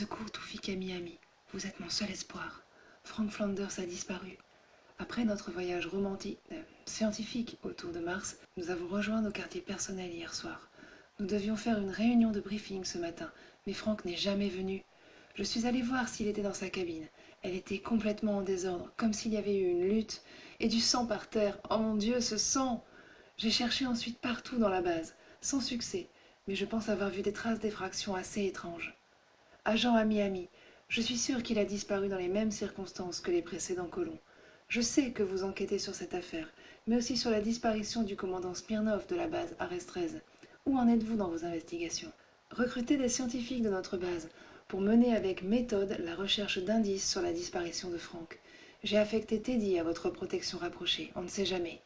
secours, Toufik à. Vous êtes mon seul espoir. Frank Flanders a disparu. Après notre voyage romantique, euh, scientifique autour de Mars, nous avons rejoint nos quartiers personnels hier soir. Nous devions faire une réunion de briefing ce matin, mais Frank n'est jamais venu. Je suis allé voir s'il était dans sa cabine. Elle était complètement en désordre, comme s'il y avait eu une lutte, et du sang par terre. Oh mon Dieu, ce sang J'ai cherché ensuite partout dans la base, sans succès, mais je pense avoir vu des traces d'effraction assez étranges. Agent à Miami, je suis sûr qu'il a disparu dans les mêmes circonstances que les précédents colons. Je sais que vous enquêtez sur cette affaire, mais aussi sur la disparition du commandant Smirnov de la base Ares 13. Où en êtes-vous dans vos investigations? Recrutez des scientifiques de notre base pour mener avec méthode la recherche d'indices sur la disparition de Franck. J'ai affecté Teddy à votre protection rapprochée, on ne sait jamais.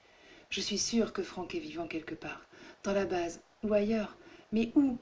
Je suis sûr que Franck est vivant quelque part, dans la base ou ailleurs, mais où